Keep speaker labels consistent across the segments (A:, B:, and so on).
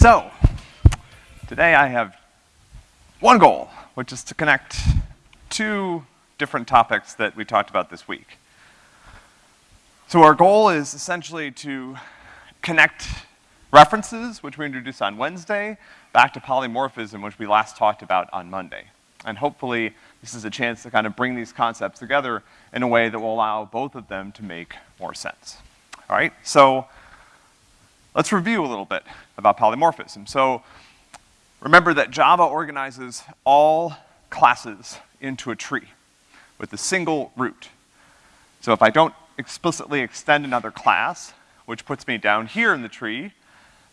A: So, today I have one goal, which is to connect two different topics that we talked about this week. So our goal is essentially to connect references, which we introduced on Wednesday, back to polymorphism, which we last talked about on Monday. And hopefully, this is a chance to kind of bring these concepts together in a way that will allow both of them to make more sense. All right, so let's review a little bit about polymorphism. So remember that Java organizes all classes into a tree with a single root. So if I don't explicitly extend another class, which puts me down here in the tree,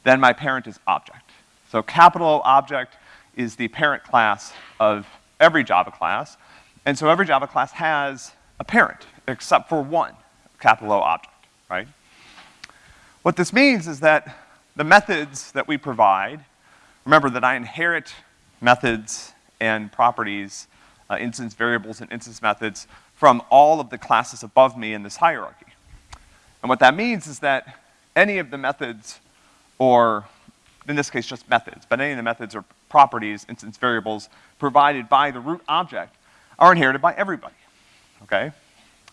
A: then my parent is object. So capital O object is the parent class of every Java class, and so every Java class has a parent, except for one, capital O object, right? What this means is that the methods that we provide, remember that I inherit methods and properties, uh, instance variables and instance methods from all of the classes above me in this hierarchy. And what that means is that any of the methods, or in this case just methods, but any of the methods or properties, instance variables, provided by the root object are inherited by everybody, okay?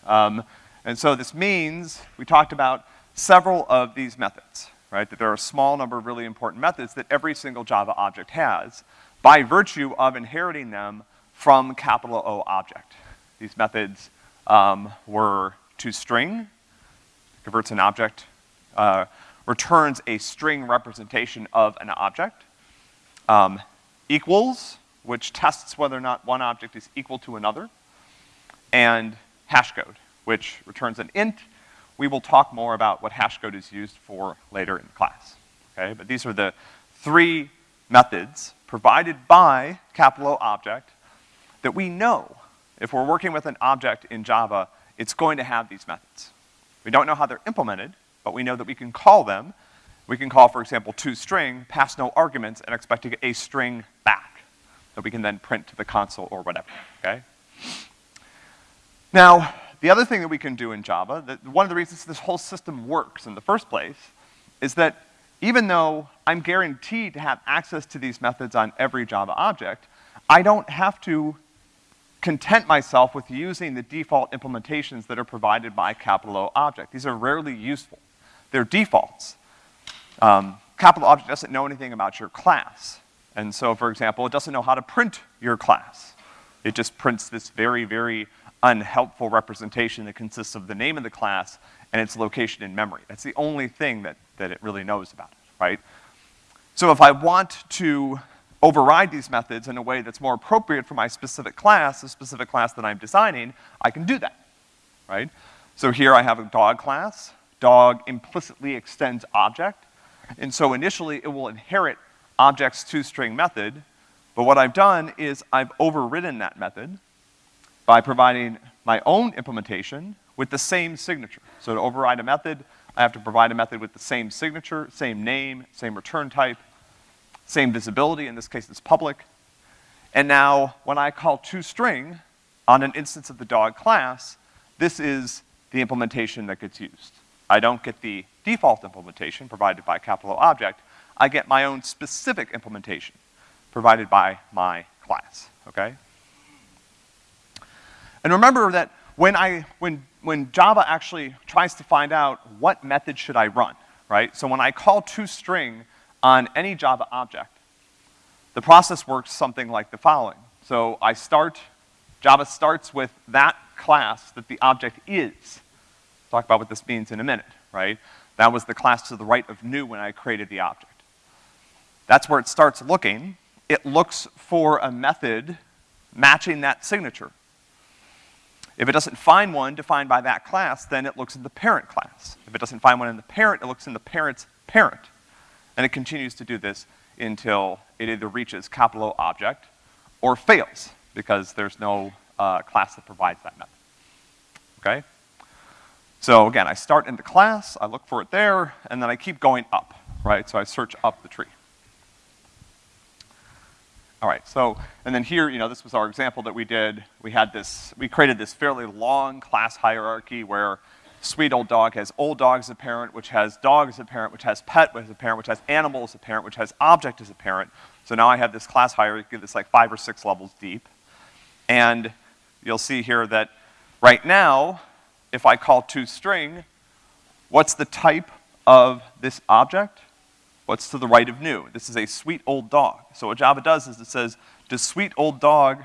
A: Um, and so this means, we talked about several of these methods, right? That there are a small number of really important methods that every single Java object has by virtue of inheriting them from capital O object. These methods um, were toString, converts an object, uh, returns a string representation of an object. Um, equals, which tests whether or not one object is equal to another. And hashcode, which returns an int. We will talk more about what hashcode is used for later in class, okay? But these are the three methods provided by capital object that we know if we're working with an object in Java, it's going to have these methods. We don't know how they're implemented, but we know that we can call them. We can call, for example, toString, pass no arguments, and expect to get a string back that we can then print to the console or whatever, okay? Now, the other thing that we can do in Java, that one of the reasons this whole system works in the first place, is that even though I'm guaranteed to have access to these methods on every Java object, I don't have to content myself with using the default implementations that are provided by capital O object. These are rarely useful. They're defaults. Um, capital object doesn't know anything about your class. And so, for example, it doesn't know how to print your class. It just prints this very, very unhelpful representation that consists of the name of the class and its location in memory. That's the only thing that, that it really knows about it, right? So if I want to override these methods in a way that's more appropriate for my specific class, the specific class that I'm designing, I can do that, right? So here I have a dog class. Dog implicitly extends object. And so initially it will inherit object's toString method, but what I've done is I've overridden that method by providing my own implementation with the same signature. So to override a method, I have to provide a method with the same signature, same name, same return type, same visibility, in this case it's public. And now, when I call toString on an instance of the dog class, this is the implementation that gets used. I don't get the default implementation provided by capital object, I get my own specific implementation provided by my class, okay? And remember that when I, when, when Java actually tries to find out what method should I run, right? So when I call toString on any Java object, the process works something like the following. So I start, Java starts with that class that the object is. Talk about what this means in a minute, right? That was the class to the right of new when I created the object. That's where it starts looking. It looks for a method matching that signature. If it doesn't find one defined by that class, then it looks in the parent class. If it doesn't find one in the parent, it looks in the parent's parent. And it continues to do this until it either reaches capital O object or fails, because there's no uh, class that provides that method. Okay? So again, I start in the class, I look for it there, and then I keep going up, right? So I search up the tree. All right, so, and then here, you know, this was our example that we did. We had this, we created this fairly long class hierarchy where sweet old dog has old dog as a parent, which has dog as a parent, which has pet as a parent, which has animal as a parent, which has object as a parent. So now I have this class hierarchy that's like five or six levels deep. And you'll see here that right now, if I call toString, what's the type of this object? What's to the right of new? This is a sweet old dog. So what Java does is it says, does sweet old dog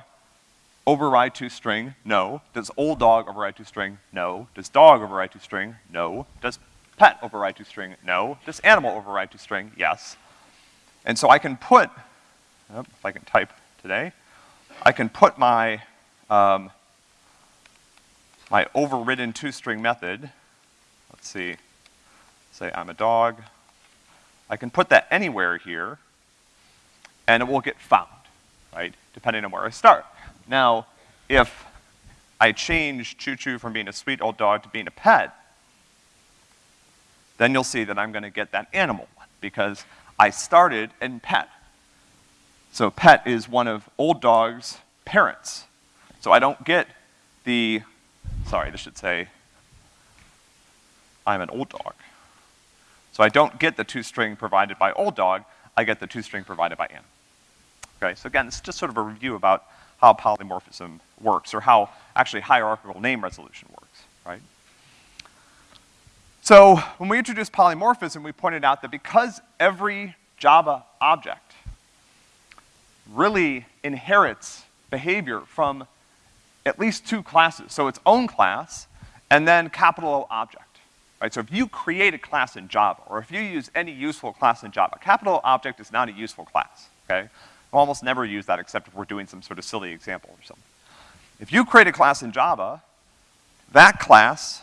A: override to string? No. Does old dog override to string? No. Does dog override to string? No. Does pet override to string? No. Does animal override to string? Yes. And so I can put, oh, if I can type today, I can put my, um, my overridden toString method, let's see, say I'm a dog, I can put that anywhere here, and it will get found, right, depending on where I start. Now, if I change Choo Choo from being a sweet old dog to being a pet, then you'll see that I'm gonna get that animal one, because I started in pet. So pet is one of old dog's parents. So I don't get the, sorry, this should say, I'm an old dog. So I don't get the toString provided by old dog, I get the toString provided by Anna. Okay, so again, it's just sort of a review about how polymorphism works, or how actually hierarchical name resolution works, right? So when we introduced polymorphism, we pointed out that because every Java object really inherits behavior from at least two classes, so its own class, and then capital O object right? So if you create a class in Java, or if you use any useful class in Java, capital object is not a useful class, okay? We'll almost never use that except if we're doing some sort of silly example or something. If you create a class in Java, that class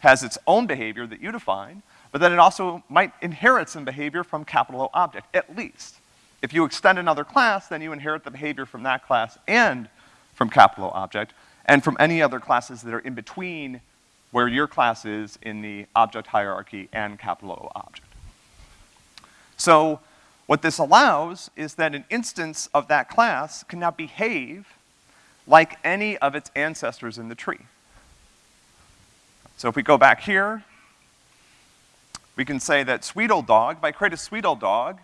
A: has its own behavior that you define, but then it also might inherit some behavior from capital O object, at least. If you extend another class, then you inherit the behavior from that class and from capital O object, and from any other classes that are in between where your class is in the object hierarchy and capital O object. So what this allows is that an instance of that class can now behave like any of its ancestors in the tree. So if we go back here, we can say that sweet old dog, if I create a sweet old dog,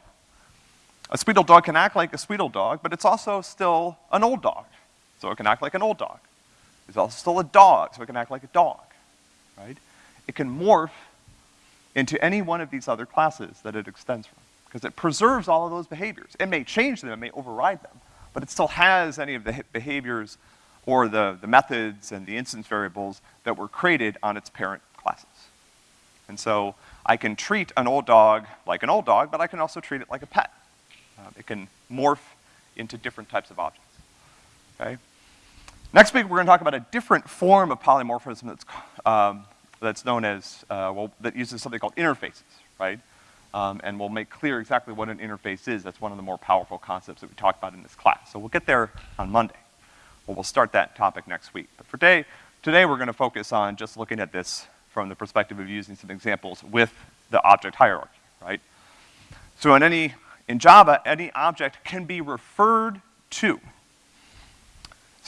A: a sweet old dog can act like a sweet old dog, but it's also still an old dog. So it can act like an old dog. It's also still a dog, so it can act like a dog right? It can morph into any one of these other classes that it extends from, because it preserves all of those behaviors. It may change them, it may override them, but it still has any of the behaviors or the, the methods and the instance variables that were created on its parent classes. And so I can treat an old dog like an old dog, but I can also treat it like a pet. Um, it can morph into different types of objects, okay? Next week, we're gonna talk about a different form of polymorphism that's, um, that's known as, uh, well, that uses something called interfaces, right? Um, and we'll make clear exactly what an interface is. That's one of the more powerful concepts that we talked about in this class. So we'll get there on Monday. Well, we'll start that topic next week. But for today, today we're gonna focus on just looking at this from the perspective of using some examples with the object hierarchy, right? So in any, in Java, any object can be referred to.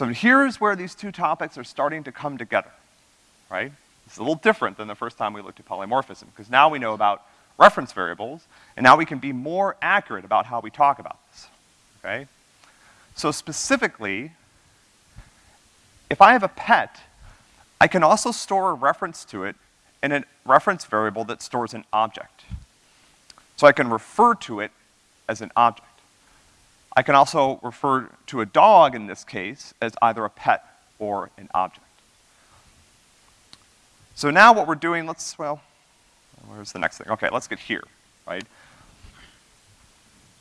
A: So here's where these two topics are starting to come together, right? It's a little different than the first time we looked at polymorphism, because now we know about reference variables, and now we can be more accurate about how we talk about this, okay? So specifically, if I have a pet, I can also store a reference to it in a reference variable that stores an object. So I can refer to it as an object. I can also refer to a dog in this case as either a pet or an object. So now what we're doing, let's, well, where's the next thing? Okay, let's get here, right?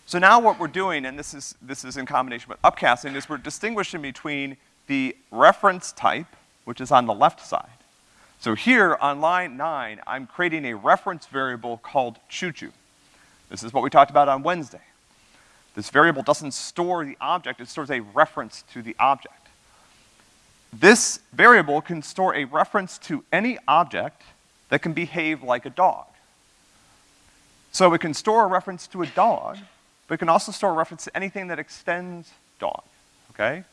A: So now what we're doing, and this is, this is in combination with upcasting, is we're distinguishing between the reference type, which is on the left side. So here on line nine, I'm creating a reference variable called choo-choo. This is what we talked about on Wednesday. This variable doesn't store the object, it stores a reference to the object. This variable can store a reference to any object that can behave like a dog. So it can store a reference to a dog, but it can also store a reference to anything that extends dog, okay?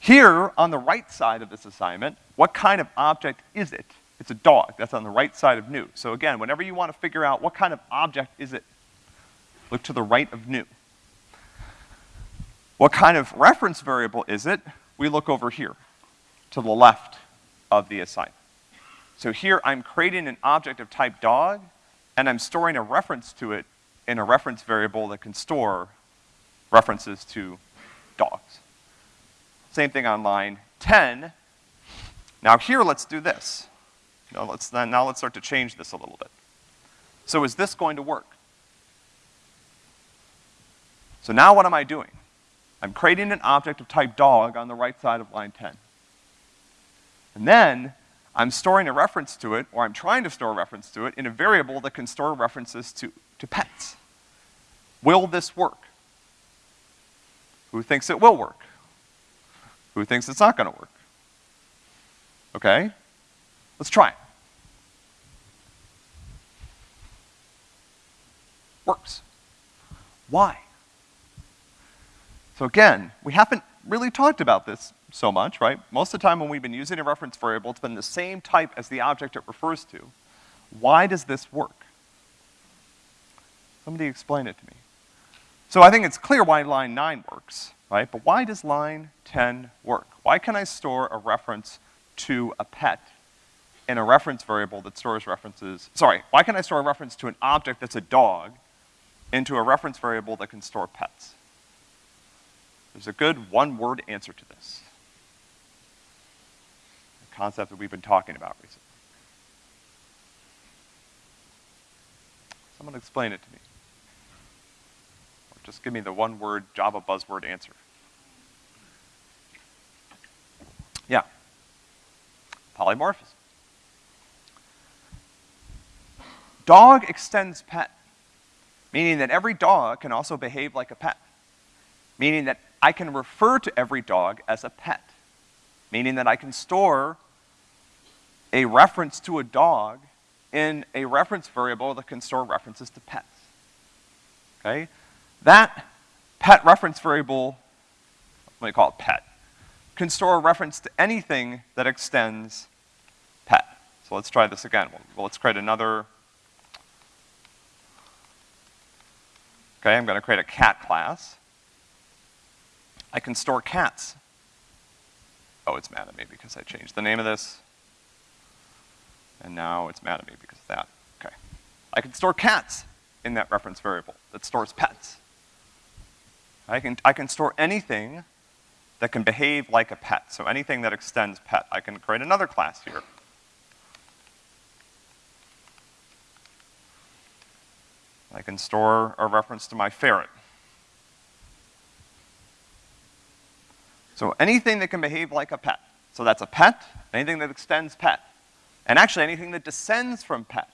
A: Here, on the right side of this assignment, what kind of object is it It's a dog. That's on the right side of new. So again, whenever you want to figure out what kind of object is it, look to the right of new. What kind of reference variable is it? We look over here, to the left of the assignment. So here I'm creating an object of type dog, and I'm storing a reference to it in a reference variable that can store references to dogs. Same thing on line 10. Now here, let's do this. Now let's, now let's start to change this a little bit. So is this going to work? So now what am I doing? I'm creating an object of type dog on the right side of line 10. And then I'm storing a reference to it, or I'm trying to store a reference to it, in a variable that can store references to, to pets. Will this work? Who thinks it will work? Who thinks it's not gonna work? Okay? Let's try it. Works. Why? So again, we haven't really talked about this so much, right? Most of the time when we've been using a reference variable, it's been the same type as the object it refers to. Why does this work? Somebody explain it to me. So I think it's clear why line nine works, right? But why does line 10 work? Why can I store a reference to a pet in a reference variable that stores references, sorry, why can I store a reference to an object that's a dog into a reference variable that can store pets? There's a good one-word answer to this. A concept that we've been talking about recently. Someone explain it to me. Or just give me the one-word Java buzzword answer. Yeah. Polymorphism. Dog extends pet, meaning that every dog can also behave like a pet, meaning that I can refer to every dog as a pet, meaning that I can store a reference to a dog in a reference variable that can store references to pets. Okay? That pet reference variable, let me call it pet, can store a reference to anything that extends pet. So let's try this again. Well, let's create another, okay, I'm gonna create a cat class. I can store cats. Oh, it's mad at me because I changed the name of this. And now it's mad at me because of that. Okay. I can store cats in that reference variable that stores pets. I can, I can store anything that can behave like a pet. So anything that extends pet. I can create another class here. I can store a reference to my ferret. So anything that can behave like a pet. So that's a pet, anything that extends pet. And actually anything that descends from pet.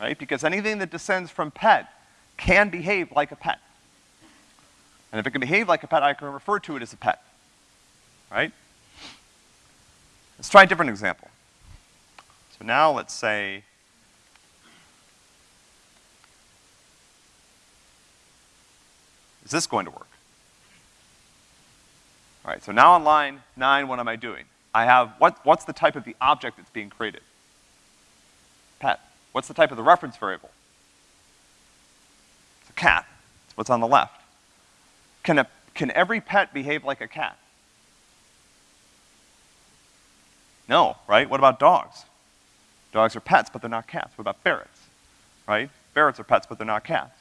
A: Right? Because anything that descends from pet can behave like a pet. And if it can behave like a pet, I can refer to it as a pet. Right? Let's try a different example. So now let's say Is this going to work? All right, so now on line nine, what am I doing? I have, what, what's the type of the object that's being created? Pet. What's the type of the reference variable? It's a cat. It's what's on the left. Can a, can every pet behave like a cat? No, right? What about dogs? Dogs are pets, but they're not cats. What about ferrets? Right? Ferrets are pets, but they're not cats.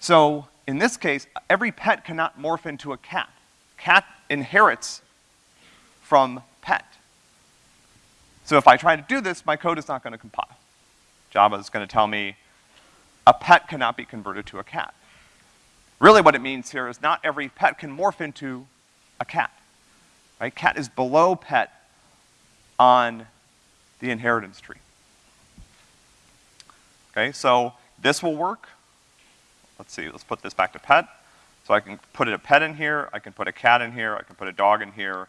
A: So, in this case, every pet cannot morph into a cat cat inherits from pet. So if I try to do this, my code is not gonna compile. Java is gonna tell me a pet cannot be converted to a cat. Really what it means here is not every pet can morph into a cat, right? Cat is below pet on the inheritance tree. Okay, so this will work. Let's see, let's put this back to pet. So I can put a pet in here, I can put a cat in here, I can put a dog in here.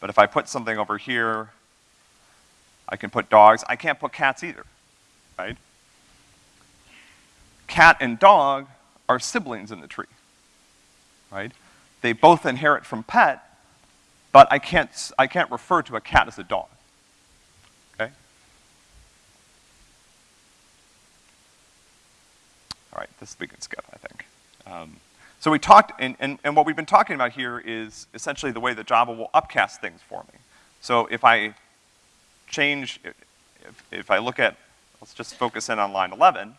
A: But if I put something over here, I can put dogs. I can't put cats either, right? Cat and dog are siblings in the tree, right? They both inherit from pet, but I can't, I can't refer to a cat as a dog, okay? All right, this we can skip, I think. Um, so we talked, and, and, and what we've been talking about here is essentially the way that Java will upcast things for me. So if I change, if, if I look at, let's just focus in on line 11,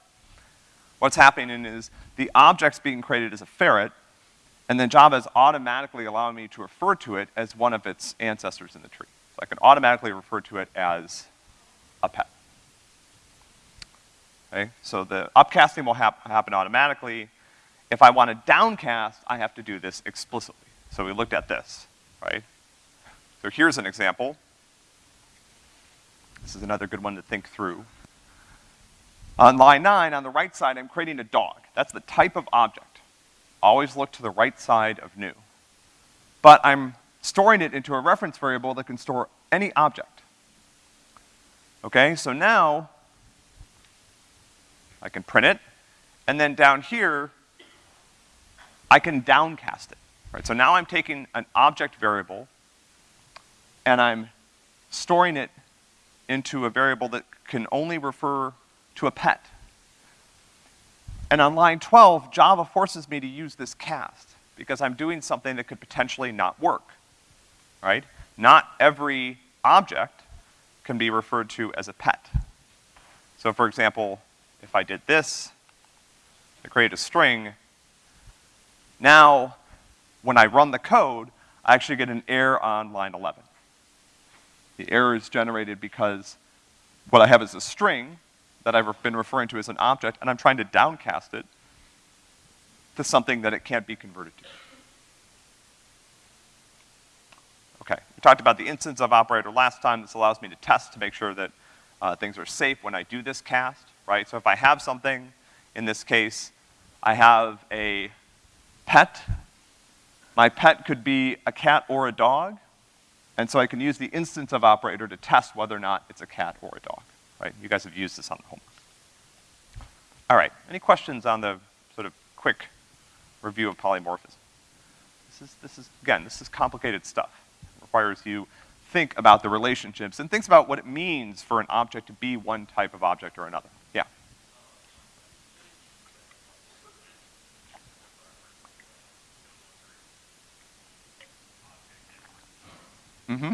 A: what's happening is the object's being created as a ferret, and then Java is automatically allowing me to refer to it as one of its ancestors in the tree. So I can automatically refer to it as a pet. Okay, so the upcasting will hap happen automatically. If I want to downcast, I have to do this explicitly. So we looked at this, right? So here's an example. This is another good one to think through. On line nine, on the right side, I'm creating a dog. That's the type of object. Always look to the right side of new. But I'm storing it into a reference variable that can store any object. Okay, so now I can print it, and then down here, I can downcast it, right? So now I'm taking an object variable, and I'm storing it into a variable that can only refer to a pet. And on line 12, Java forces me to use this cast, because I'm doing something that could potentially not work, right? Not every object can be referred to as a pet. So for example, if I did this, I create a string, now when I run the code, I actually get an error on line 11. The error is generated because what I have is a string that I've been referring to as an object, and I'm trying to downcast it to something that it can't be converted to. Okay, we talked about the instanceof operator last time. This allows me to test to make sure that uh, things are safe when I do this cast right? So if I have something, in this case, I have a pet. My pet could be a cat or a dog, and so I can use the instanceof operator to test whether or not it's a cat or a dog, right? You guys have used this on the homework. All right, any questions on the sort of quick review of polymorphism? This is, this is, again, this is complicated stuff. It requires you think about the relationships and thinks about what it means for an object to be one type of object or another. Yeah. Mm-hmm.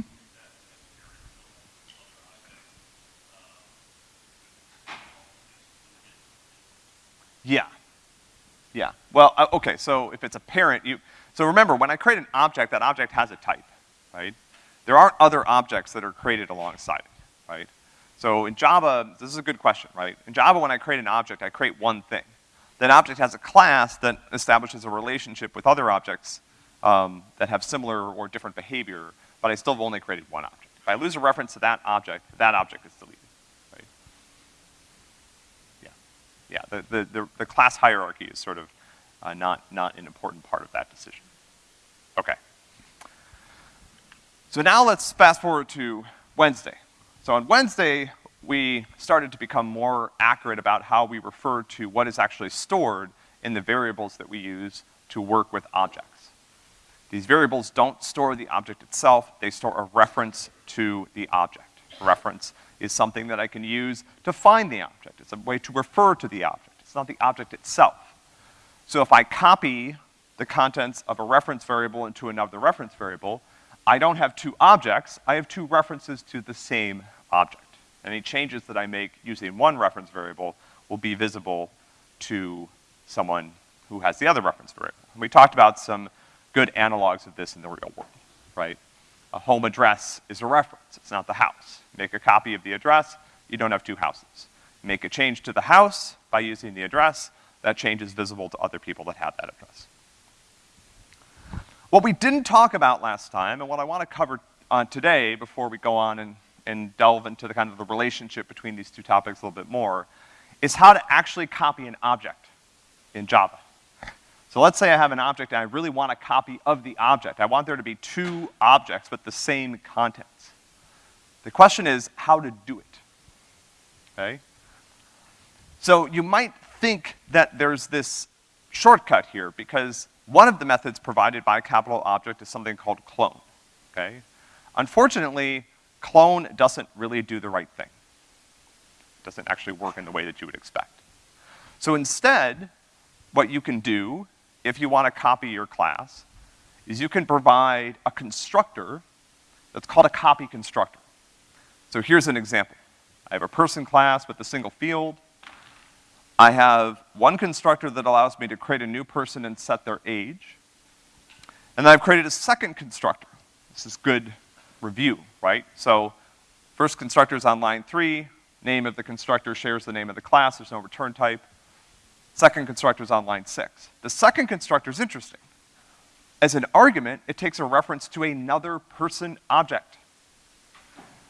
A: Yeah. Yeah. Well, uh, okay, so if it's a parent, you, so remember, when I create an object, that object has a type, right? There aren't other objects that are created alongside it, right? So in Java, this is a good question, right? In Java, when I create an object, I create one thing. That object has a class that establishes a relationship with other objects um, that have similar or different behavior, but I still have only created one object. If I lose a reference to that object, that object is deleted? Yeah, yeah, the, the, the, the class hierarchy is sort of uh, not, not an important part of that decision. Okay. So now let's fast forward to Wednesday. So on Wednesday, we started to become more accurate about how we refer to what is actually stored in the variables that we use to work with objects. These variables don't store the object itself, they store a reference to the object. A reference is something that I can use to find the object. It's a way to refer to the object. It's not the object itself. So if I copy the contents of a reference variable into another reference variable, I don't have two objects, I have two references to the same object. Any changes that I make using one reference variable will be visible to someone who has the other reference variable. And we talked about some good analogs of this in the real world, right? A home address is a reference, it's not the house. Make a copy of the address, you don't have two houses. Make a change to the house by using the address, that change is visible to other people that have that address. What we didn't talk about last time, and what I want to cover uh, today before we go on and, and delve into the kind of the relationship between these two topics a little bit more, is how to actually copy an object in Java. So let's say I have an object and I really want a copy of the object. I want there to be two objects with the same contents. The question is how to do it, okay? So you might think that there's this shortcut here because one of the methods provided by a capital object is something called clone, okay? Unfortunately, clone doesn't really do the right thing. It doesn't actually work in the way that you would expect. So instead, what you can do, if you wanna copy your class, is you can provide a constructor that's called a copy constructor. So here's an example. I have a person class with a single field. I have one constructor that allows me to create a new person and set their age. And then I've created a second constructor. This is good review, right? So first constructor is on line three, name of the constructor shares the name of the class, there's no return type. Second constructor is on line six. The second constructor is interesting. As an argument, it takes a reference to another person object.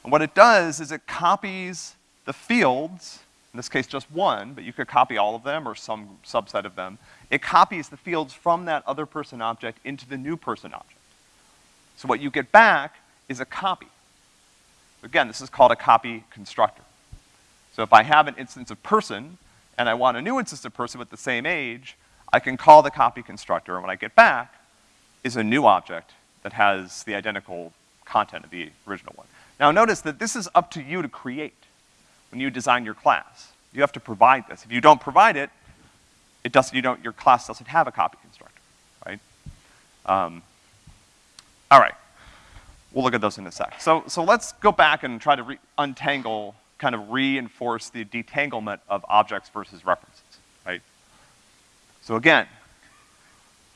A: And what it does is it copies the fields, in this case just one, but you could copy all of them or some subset of them. It copies the fields from that other person object into the new person object. So what you get back is a copy. Again, this is called a copy constructor. So if I have an instance of person, and I want a new instance of person with the same age, I can call the copy constructor, and what I get back is a new object that has the identical content of the original one. Now notice that this is up to you to create when you design your class. You have to provide this. If you don't provide it, it does, you don't, your class doesn't have a copy constructor, right? Um, all right. We'll look at those in a sec. So, so let's go back and try to untangle, kind of reinforce the detanglement of objects versus references, right? So again,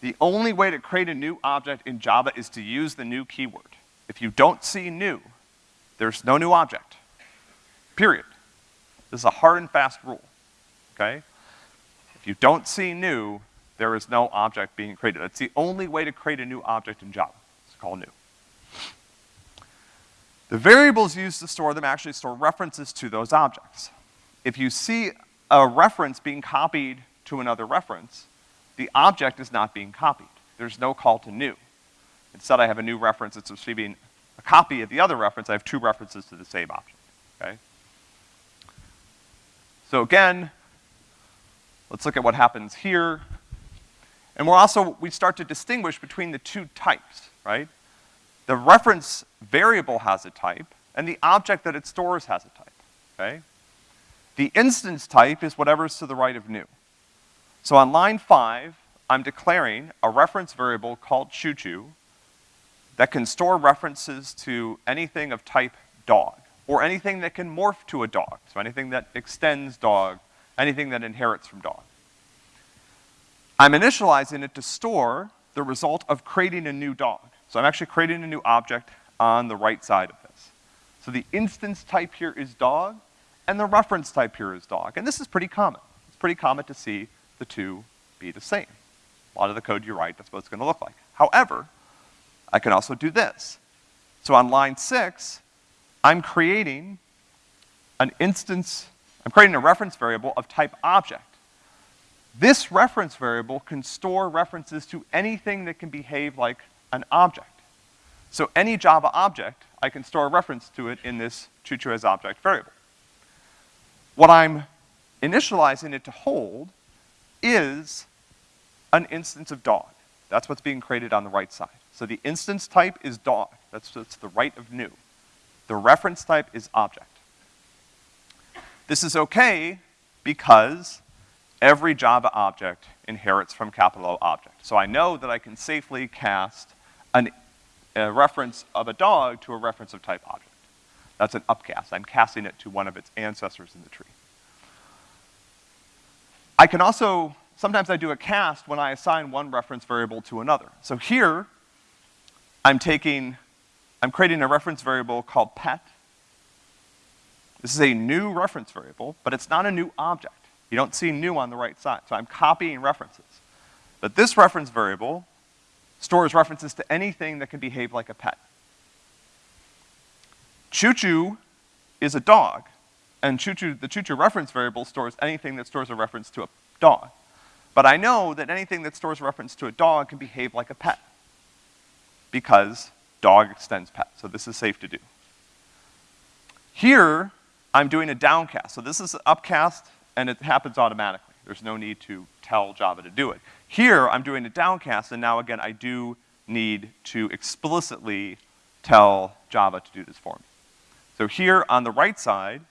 A: the only way to create a new object in Java is to use the new keyword. If you don't see new, there's no new object. Period. This is a hard and fast rule, okay? If you don't see new, there is no object being created. That's the only way to create a new object in Java. It's called new. The variables used to store them actually store references to those objects. If you see a reference being copied to another reference, the object is not being copied. There's no call to new. Instead, I have a new reference that's receiving a copy of the other reference. I have two references to the same object, okay? So again, let's look at what happens here. And we're also, we start to distinguish between the two types, right? The reference variable has a type, and the object that it stores has a type, okay? The instance type is whatever's to the right of new. So on line five, I'm declaring a reference variable called choo-choo that can store references to anything of type dog, or anything that can morph to a dog, so anything that extends dog, anything that inherits from dog. I'm initializing it to store the result of creating a new dog. So I'm actually creating a new object on the right side of this. So the instance type here is dog, and the reference type here is dog. And this is pretty common. It's pretty common to see the two be the same. A lot of the code you write, that's what it's gonna look like. However, I can also do this. So on line six, I'm creating an instance, I'm creating a reference variable of type object. This reference variable can store references to anything that can behave like an object. So any Java object, I can store a reference to it in this choo-choo as object variable. What I'm initializing it to hold is an instance of dog. That's what's being created on the right side. So the instance type is dog. That's, that's the right of new. The reference type is object. This is okay because every Java object inherits from capital O object. So I know that I can safely cast an, a reference of a dog to a reference of type object. That's an upcast. I'm casting it to one of its ancestors in the tree. I can also, sometimes I do a cast when I assign one reference variable to another. So here, I'm taking, I'm creating a reference variable called pet. This is a new reference variable, but it's not a new object. You don't see new on the right side, so I'm copying references. But this reference variable stores references to anything that can behave like a pet. Choo-choo is a dog, and choo-choo, the choo-choo reference variable stores anything that stores a reference to a dog. But I know that anything that stores a reference to a dog can behave like a pet, because dog extends pet, so this is safe to do. Here, I'm doing a downcast. So this is an upcast, and it happens automatically. There's no need to tell Java to do it. Here, I'm doing a downcast, and now again, I do need to explicitly tell Java to do this for me. So here on the right side,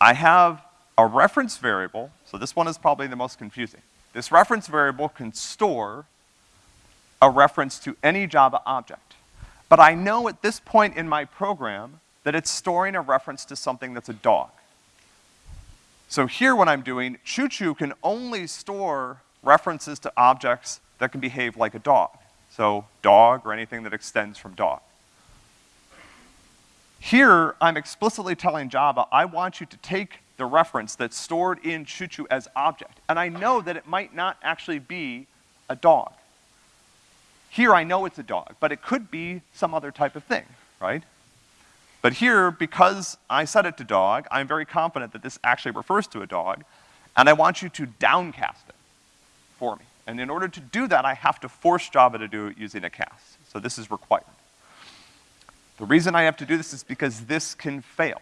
A: I have a reference variable, so this one is probably the most confusing. This reference variable can store a reference to any Java object. But I know at this point in my program that it's storing a reference to something that's a dog. So here what I'm doing, ChuChu can only store references to objects that can behave like a dog. So dog or anything that extends from dog. Here, I'm explicitly telling Java, I want you to take the reference that's stored in ChuChu as object. And I know that it might not actually be a dog. Here I know it's a dog, but it could be some other type of thing, right? But here, because I set it to dog, I'm very confident that this actually refers to a dog, and I want you to downcast it for me. And in order to do that, I have to force Java to do it using a cast. So this is required. The reason I have to do this is because this can fail,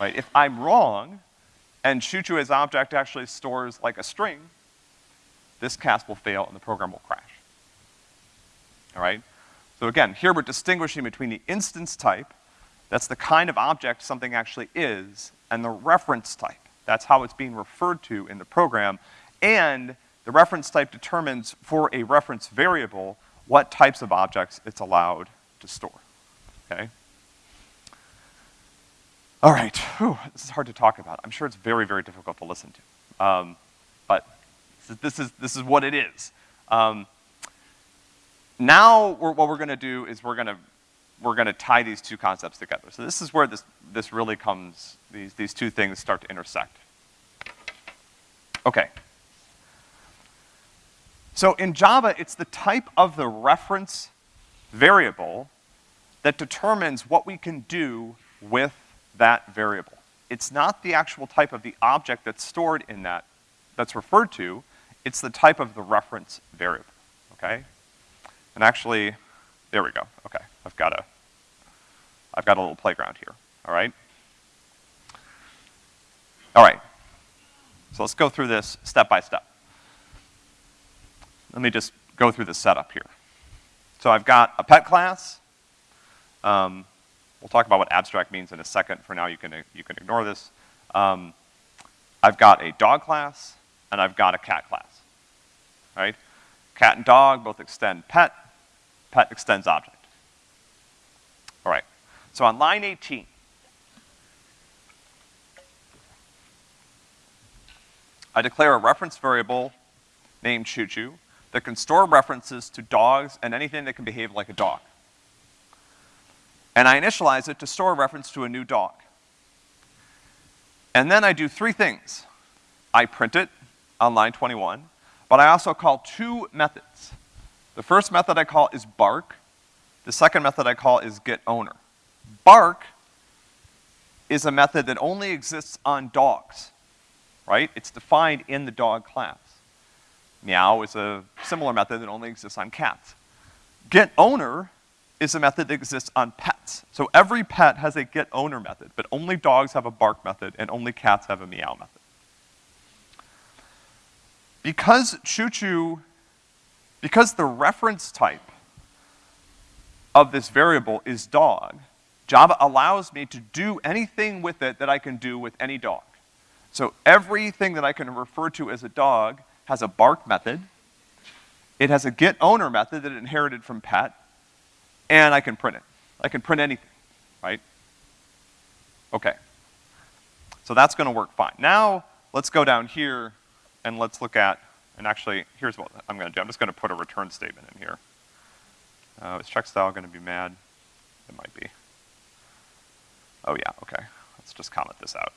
A: right? If I'm wrong, and ChuChu as object actually stores like a string, this cast will fail and the program will crash. All right? So again, here we're distinguishing between the instance type, that's the kind of object something actually is, and the reference type. That's how it's being referred to in the program. And the reference type determines for a reference variable what types of objects it's allowed to store, okay? All right, Whew, this is hard to talk about. I'm sure it's very, very difficult to listen to. Um, but this is, this is what it is. Um, now, we're, what we're gonna do is we're gonna, we're gonna tie these two concepts together. So this is where this, this really comes, these, these two things start to intersect. Okay. So in Java, it's the type of the reference variable that determines what we can do with that variable. It's not the actual type of the object that's stored in that, that's referred to, it's the type of the reference variable, okay? And actually, there we go, okay. I've got a, I've got a little playground here, all right? All right, so let's go through this step by step. Let me just go through the setup here. So I've got a pet class. Um, we'll talk about what abstract means in a second. For now, you can, you can ignore this. Um, I've got a dog class, and I've got a cat class, right? Cat and dog both extend pet, pet extends object. So on line 18, I declare a reference variable named ChuChu that can store references to dogs and anything that can behave like a dog. And I initialize it to store a reference to a new dog. And then I do three things. I print it on line 21, but I also call two methods. The first method I call is bark. The second method I call is getOwner. Bark is a method that only exists on dogs, right? It's defined in the dog class. Meow is a similar method that only exists on cats. getOwner is a method that exists on pets. So every pet has a getOwner method, but only dogs have a bark method and only cats have a meow method. Because ChuChu, because the reference type of this variable is dog, Java allows me to do anything with it that I can do with any dog. So everything that I can refer to as a dog has a bark method, it has a getOwner method that it inherited from pet, and I can print it. I can print anything, right? Okay. So that's gonna work fine. Now, let's go down here and let's look at, and actually, here's what I'm gonna do. I'm just gonna put a return statement in here. Uh, is Checkstyle gonna be mad? It might be. Oh yeah, okay. Let's just comment this out.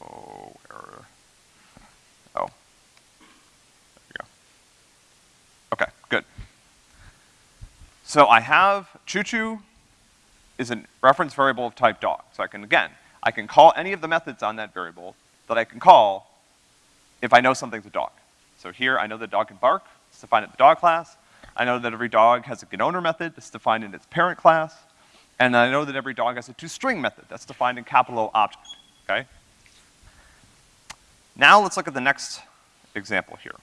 A: Oh error. Oh. There we go. Okay, good. So I have choo-choo is a reference variable of type dog. So I can, again, I can call any of the methods on that variable that I can call if I know something's a dog. So here, I know the dog can bark, it's defined in the dog class. I know that every dog has a getOwner method, it's defined in its parent class. And I know that every dog has a toString method, that's defined in capital O object, okay? Now let's look at the next example here.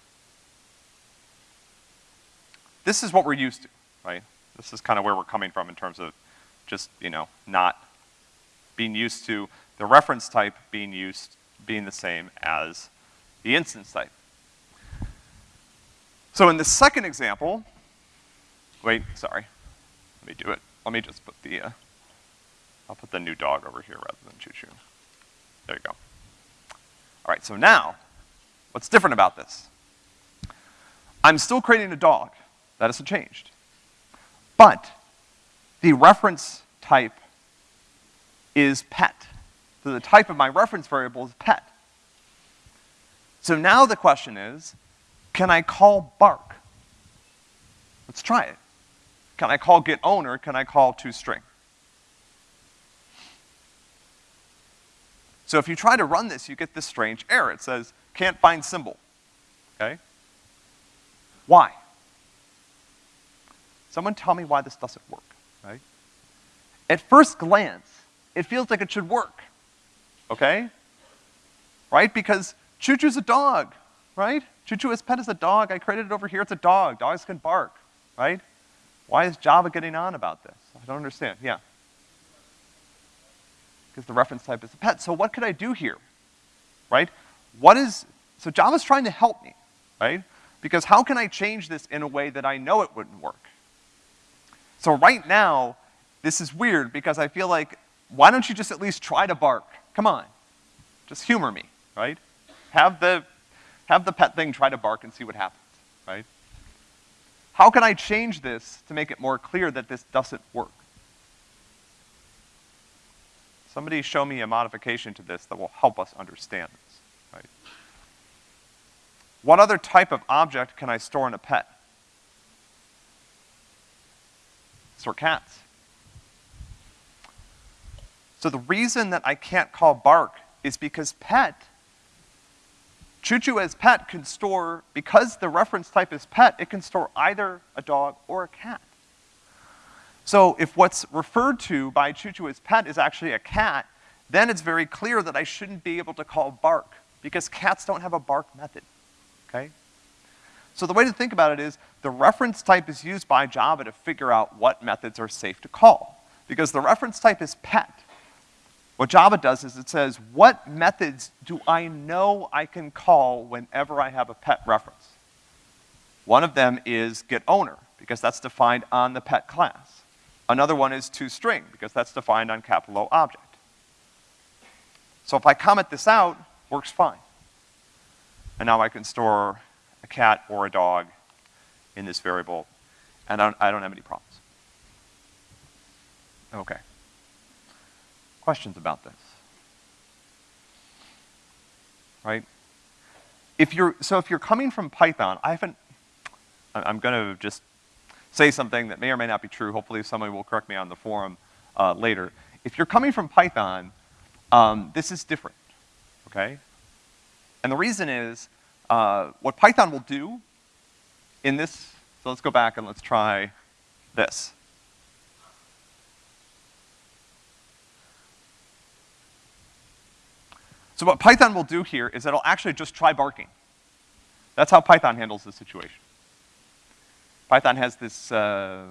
A: This is what we're used to, right? This is kind of where we're coming from in terms of just, you know, not being used to the reference type being used, being the same as the instance type. So in the second example, wait, sorry, let me do it. Let me just put the, uh, I'll put the new dog over here rather than choo-choo. There you go. All right, so now, what's different about this? I'm still creating a dog. That hasn't changed. But the reference type is pet. So the type of my reference variable is pet. So now the question is, can I call bark? Let's try it. Can I call get owner? Can I call toString? So if you try to run this, you get this strange error. It says, can't find symbol, okay? Why? Someone tell me why this doesn't work, right? At first glance, it feels like it should work, okay? Right? Because Choo-Choo's a dog, right? Choo-Choo as pet is a dog. I created it over here. It's a dog. Dogs can bark, right? Why is Java getting on about this? I don't understand. Yeah. Because the reference type is a pet. So what could I do here? Right? What is, so Java's trying to help me, right? Because how can I change this in a way that I know it wouldn't work? So right now, this is weird because I feel like, why don't you just at least try to bark? Come on. Just humor me, right? Have the, have the pet thing try to bark and see what happens, right? How can I change this to make it more clear that this doesn't work? Somebody show me a modification to this that will help us understand this, right? What other type of object can I store in a pet? Store cats. So the reason that I can't call bark is because pet Choo-Choo as pet can store, because the reference type is pet, it can store either a dog or a cat. So if what's referred to by Choo-Choo as pet is actually a cat, then it's very clear that I shouldn't be able to call bark, because cats don't have a bark method, okay? So the way to think about it is, the reference type is used by Java to figure out what methods are safe to call. Because the reference type is pet, what Java does is it says, what methods do I know I can call whenever I have a pet reference? One of them is getOwner, because that's defined on the pet class. Another one is toString, because that's defined on capital O object. So if I comment this out, works fine. And now I can store a cat or a dog in this variable, and I don't, I don't have any problems. Okay. Questions about this? Right? If you're, so if you're coming from Python, I haven't, I'm gonna just say something that may or may not be true. Hopefully somebody will correct me on the forum uh, later. If you're coming from Python, um, this is different, okay? And the reason is, uh, what Python will do in this, so let's go back and let's try this. So what Python will do here is it'll actually just try barking. That's how Python handles the situation. Python has this, uh,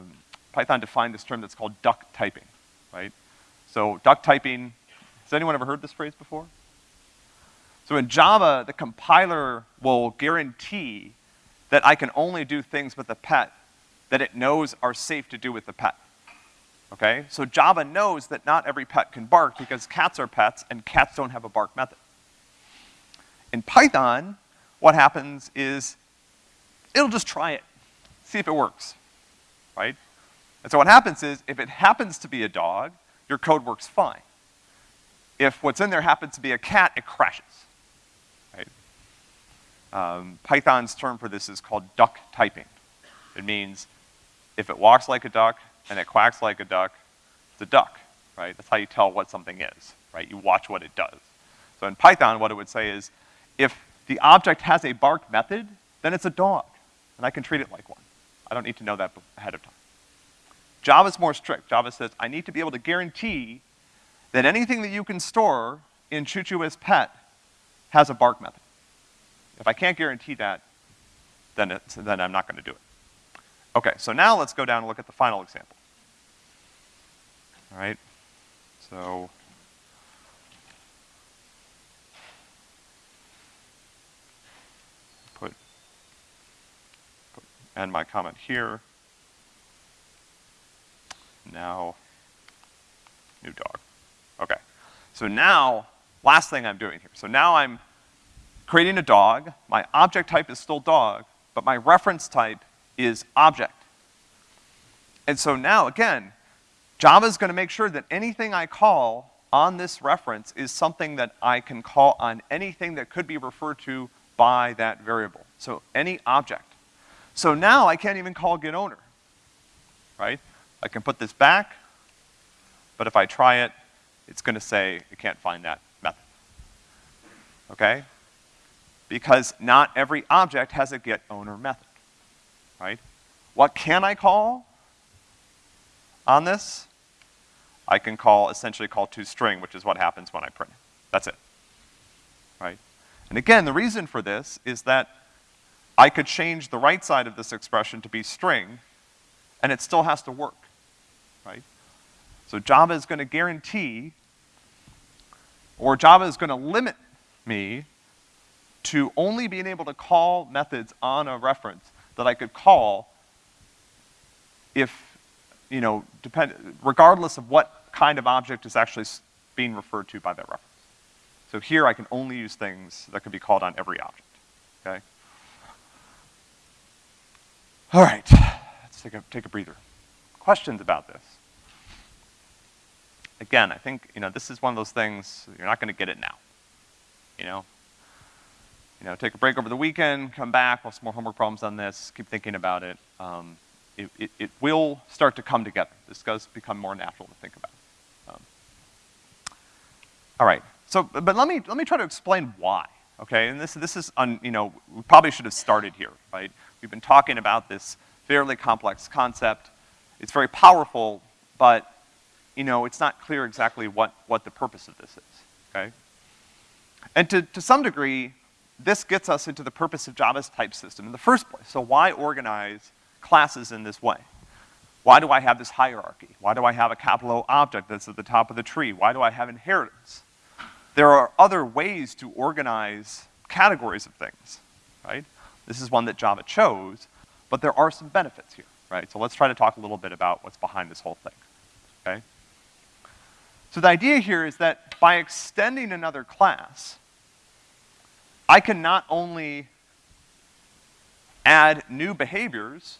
A: Python defined this term that's called duck typing, right? So duck typing, has anyone ever heard this phrase before? So in Java, the compiler will guarantee that I can only do things with the pet that it knows are safe to do with the pet. Okay? So Java knows that not every pet can bark because cats are pets and cats don't have a bark method. In Python, what happens is it'll just try it, see if it works, right? And so what happens is if it happens to be a dog, your code works fine. If what's in there happens to be a cat, it crashes, right? Um, Python's term for this is called duck typing. It means if it walks like a duck, and it quacks like a duck, it's a duck, right? That's how you tell what something is, right? You watch what it does. So in Python, what it would say is, if the object has a bark method, then it's a dog, and I can treat it like one. I don't need to know that ahead of time. Java's more strict. Java says, I need to be able to guarantee that anything that you can store in choo-choo as pet has a bark method. If I can't guarantee that, then, it's, then I'm not gonna do it. Okay, so now let's go down and look at the final example. All right, so. Put, end my comment here. Now, new dog. Okay, so now, last thing I'm doing here. So now I'm creating a dog, my object type is still dog, but my reference type is object. And so now, again, Java is gonna make sure that anything I call on this reference is something that I can call on anything that could be referred to by that variable. So any object. So now I can't even call get owner, right? I can put this back, but if I try it, it's gonna say it can't find that method. Okay? because not every object has a get owner method, right? What can I call on this? I can call, essentially call toString, which is what happens when I print it. That's it, right? And again, the reason for this is that I could change the right side of this expression to be string, and it still has to work, right? So Java is gonna guarantee, or Java is gonna limit me to only being able to call methods on a reference that I could call if, you know, depend, regardless of what kind of object is actually being referred to by that reference. So here I can only use things that can be called on every object, okay? All right, let's take a, take a breather. Questions about this? Again, I think, you know, this is one of those things, you're not gonna get it now. You know, you know, take a break over the weekend, come back, we'll have some more homework problems on this, keep thinking about it. Um, it, it, it, will start to come together. This does become more natural to think about. Um, all right, so, but let me, let me try to explain why, okay? And this, this is, un, you know, we probably should have started here, right? We've been talking about this fairly complex concept. It's very powerful, but, you know, it's not clear exactly what, what the purpose of this is, okay? And to, to some degree, this gets us into the purpose of Java's type system in the first place. So why organize classes in this way? Why do I have this hierarchy? Why do I have a capital O object that's at the top of the tree? Why do I have inheritance? There are other ways to organize categories of things, right? This is one that Java chose, but there are some benefits here, right? So let's try to talk a little bit about what's behind this whole thing, okay? So the idea here is that by extending another class, I can not only add new behaviors,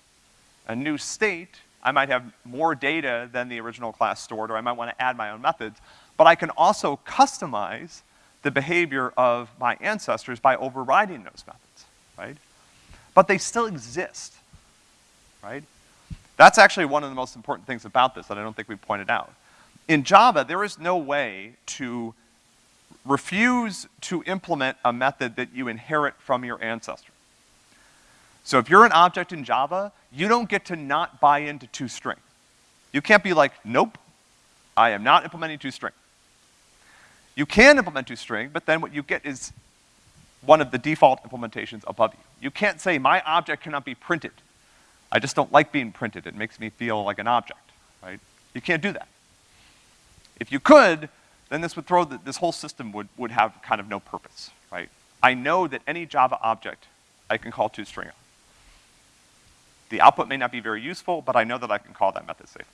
A: a new state, I might have more data than the original class stored, or I might want to add my own methods, but I can also customize the behavior of my ancestors by overriding those methods, right? But they still exist, right? That's actually one of the most important things about this that I don't think we pointed out. In Java, there is no way to refuse to implement a method that you inherit from your ancestor. So if you're an object in Java, you don't get to not buy into toString. You can't be like, nope, I am not implementing toString. You can implement toString, but then what you get is one of the default implementations above you. You can't say, my object cannot be printed. I just don't like being printed. It makes me feel like an object, right? You can't do that. If you could, then this would throw, the, this whole system would, would have kind of no purpose, right? I know that any Java object I can call toString on. The output may not be very useful, but I know that I can call that method safely.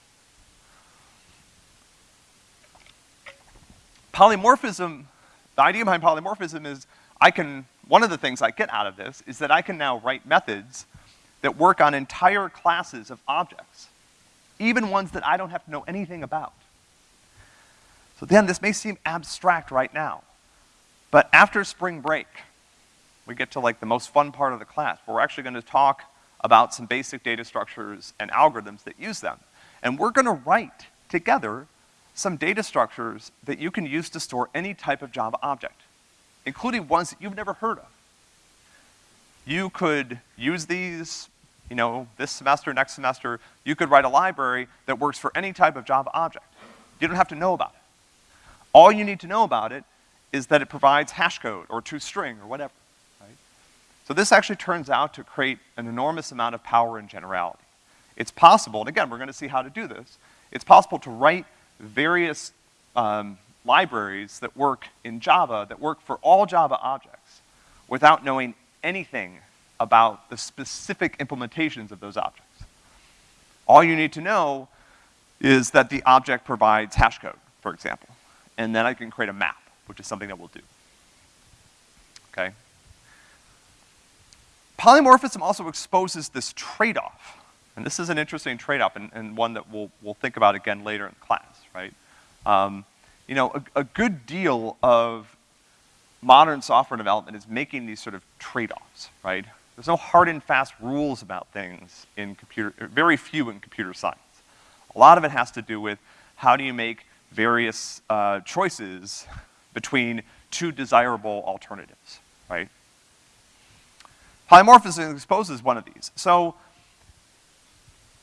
A: Polymorphism, the idea behind polymorphism is I can, one of the things I get out of this is that I can now write methods that work on entire classes of objects, even ones that I don't have to know anything about. So then this may seem abstract right now, but after spring break, we get to like the most fun part of the class, where we're actually gonna talk about some basic data structures and algorithms that use them. And we're gonna write together some data structures that you can use to store any type of Java object, including ones that you've never heard of. You could use these, you know, this semester, next semester, you could write a library that works for any type of Java object. You don't have to know about it. All you need to know about it is that it provides hash code or toString or whatever, right? So this actually turns out to create an enormous amount of power and generality. it's possible, and again, we're gonna see how to do this, it's possible to write various um, libraries that work in Java, that work for all Java objects, without knowing anything about the specific implementations of those objects. All you need to know is that the object provides hash code, for example. And then I can create a map, which is something that we'll do. Okay? Polymorphism also exposes this trade-off. And this is an interesting trade-off and, and, one that we'll, we'll think about again later in class, right? Um, you know, a, a good deal of modern software development is making these sort of trade-offs, right? There's no hard and fast rules about things in computer, very few in computer science. A lot of it has to do with how do you make various uh, choices between two desirable alternatives, right? Polymorphism exposes one of these. So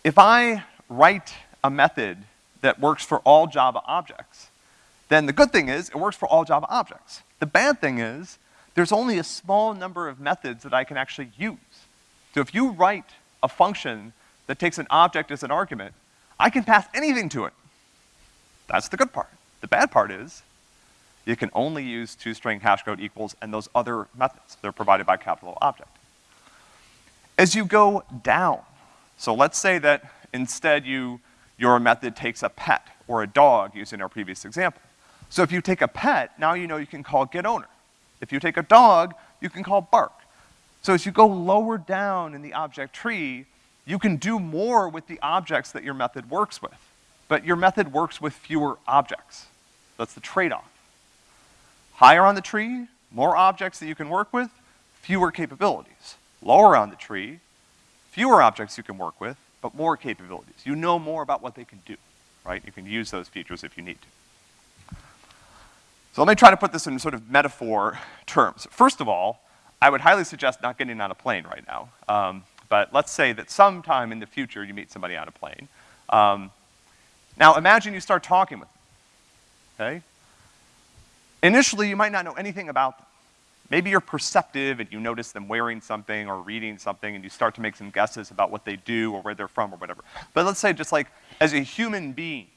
A: if I write a method that works for all Java objects, then the good thing is it works for all Java objects. The bad thing is there's only a small number of methods that I can actually use. So if you write a function that takes an object as an argument, I can pass anything to it. That's the good part. The bad part is you can only use toString hashcode equals and those other methods that are provided by capital object. As you go down, so let's say that instead you, your method takes a pet or a dog using our previous example. So if you take a pet, now you know you can call getOwner. If you take a dog, you can call bark. So as you go lower down in the object tree, you can do more with the objects that your method works with. But your method works with fewer objects. That's the trade-off. Higher on the tree, more objects that you can work with, fewer capabilities. Lower on the tree, fewer objects you can work with, but more capabilities. You know more about what they can do, right? You can use those features if you need to. So let me try to put this in sort of metaphor terms. First of all, I would highly suggest not getting on a plane right now. Um, but let's say that sometime in the future you meet somebody on a plane. Um, now imagine you start talking with them, okay? Initially, you might not know anything about them. Maybe you're perceptive and you notice them wearing something or reading something and you start to make some guesses about what they do or where they're from or whatever. But let's say just like, as a human being,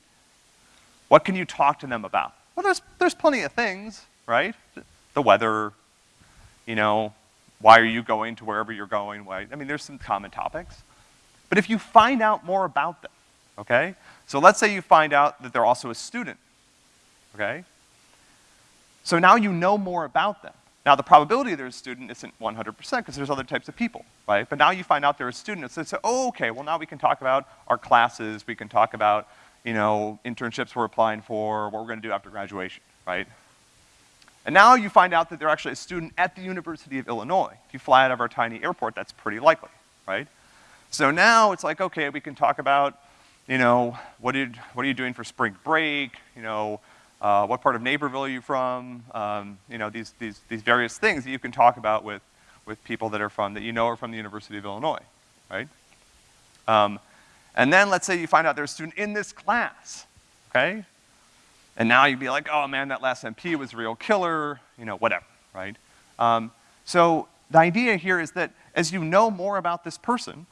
A: what can you talk to them about? Well, there's, there's plenty of things, right? The weather, you know, why are you going to wherever you're going? Why, I mean, there's some common topics. But if you find out more about them, okay? So let's say you find out that they're also a student, okay? So now you know more about them. Now the probability they're a student isn't 100% because there's other types of people, right? But now you find out they're a student, so say, oh, okay, well now we can talk about our classes, we can talk about, you know, internships we're applying for, what we're gonna do after graduation, right? And now you find out that they're actually a student at the University of Illinois. If you fly out of our tiny airport, that's pretty likely, right? So now it's like, okay, we can talk about, you know, what, did, what are you doing for spring break? You know, uh, what part of Naperville are you from? Um, you know, these, these, these various things that you can talk about with, with people that are from, that you know are from the University of Illinois, right? Um, and then let's say you find out they're a student in this class, okay? And now you'd be like, oh man, that last MP was a real killer, you know, whatever, right? Um, so the idea here is that as you know more about this person,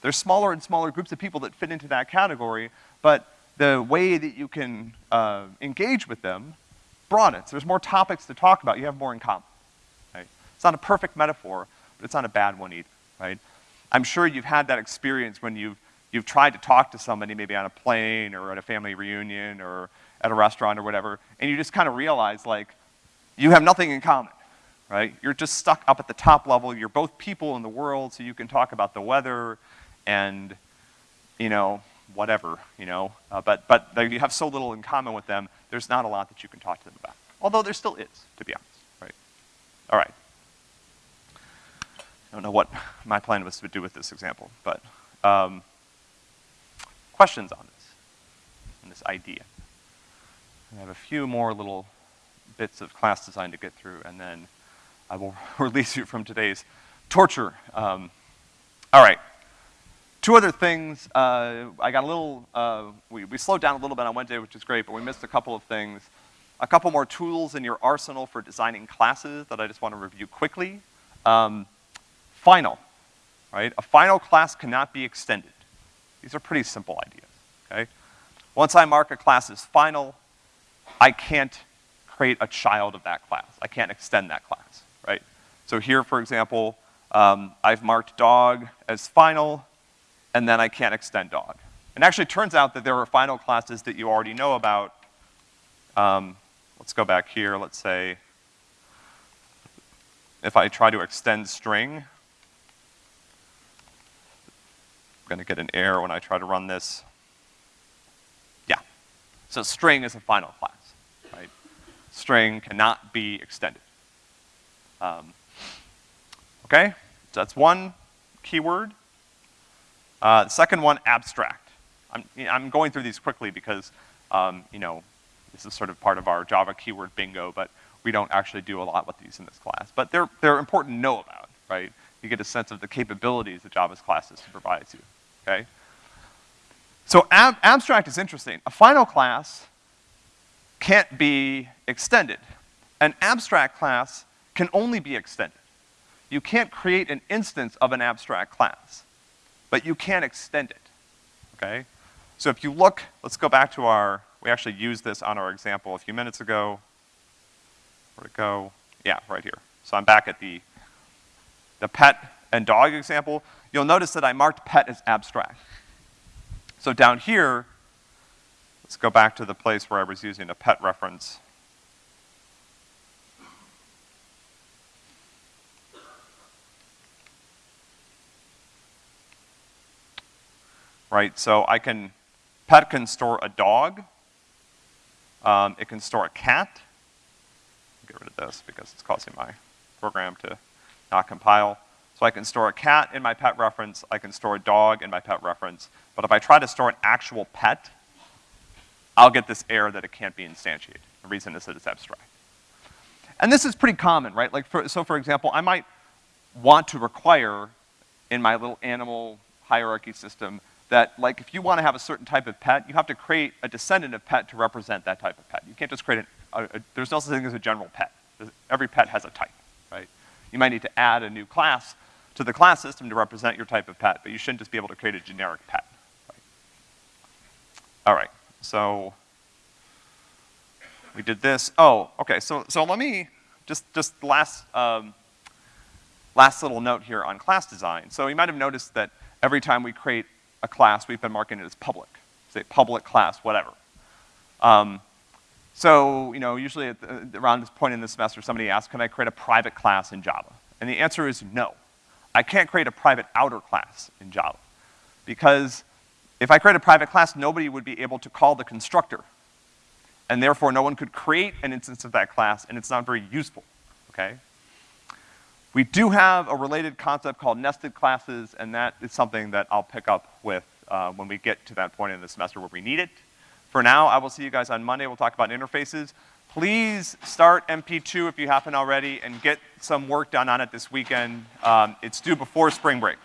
A: there's smaller and smaller groups of people that fit into that category, but the way that you can uh, engage with them broadens. There's more topics to talk about. You have more in common, right? It's not a perfect metaphor, but it's not a bad one either, right? I'm sure you've had that experience when you've, you've tried to talk to somebody maybe on a plane or at a family reunion or at a restaurant or whatever, and you just kind of realize like, you have nothing in common, right? You're just stuck up at the top level. You're both people in the world, so you can talk about the weather and, you know, whatever, you know, uh, but, but you have so little in common with them, there's not a lot that you can talk to them about. Although there still is, to be honest, right? All right. I don't know what my plan was to do with this example, but um, questions on this, on this idea? I have a few more little bits of class design to get through, and then I will release you from today's torture. Um, all right. Two other things, uh, I got a little, uh, we, we slowed down a little bit on Wednesday, which is great, but we missed a couple of things. A couple more tools in your arsenal for designing classes that I just want to review quickly. Um, final, right? A final class cannot be extended. These are pretty simple ideas, okay? Once I mark a class as final, I can't create a child of that class. I can't extend that class, right? So here, for example, um, I've marked dog as final, and then I can't extend dog. And actually, it turns out that there are final classes that you already know about. Um, let's go back here, let's say, if I try to extend string, I'm gonna get an error when I try to run this. Yeah, so string is a final class, right? String cannot be extended. Um, okay, so that's one keyword. Uh, the second one, abstract. I'm, I'm going through these quickly because, um, you know, this is sort of part of our Java keyword bingo, but we don't actually do a lot with these in this class. But they're, they're important to know about, right? You get a sense of the capabilities that Java's class system provides you, okay? So ab abstract is interesting. A final class can't be extended. An abstract class can only be extended. You can't create an instance of an abstract class, but you can extend it, okay? So if you look, let's go back to our, we actually used this on our example a few minutes ago. Where'd it go? Yeah, right here. So I'm back at the, the pet and dog example. You'll notice that I marked pet as abstract. So down here, let's go back to the place where I was using a pet reference. Right, so I can, pet can store a dog, um, it can store a cat, get rid of this because it's causing my program to not compile. So I can store a cat in my pet reference, I can store a dog in my pet reference, but if I try to store an actual pet, I'll get this error that it can't be instantiated. The reason is that it's abstract. And this is pretty common, right? Like, for, so for example, I might want to require in my little animal hierarchy system that, like, if you want to have a certain type of pet, you have to create a descendant of pet to represent that type of pet. You can't just create an a, a, there's no such thing as a general pet. Every pet has a type, right? You might need to add a new class to the class system to represent your type of pet, but you shouldn't just be able to create a generic pet. Right? All right, so we did this. Oh, okay, so, so let me, just, just last, um, last little note here on class design. So you might have noticed that every time we create a class, we've been marking it as public. Say public class, whatever. Um, so, you know, usually the, around this point in the semester, somebody asks, can I create a private class in Java? And the answer is no. I can't create a private outer class in Java. Because if I create a private class, nobody would be able to call the constructor. And therefore, no one could create an instance of that class, and it's not very useful, okay? We do have a related concept called nested classes, and that is something that I'll pick up with uh, when we get to that point in the semester where we need it. For now, I will see you guys on Monday. We'll talk about interfaces. Please start MP2 if you haven't already and get some work done on it this weekend. Um, it's due before spring break.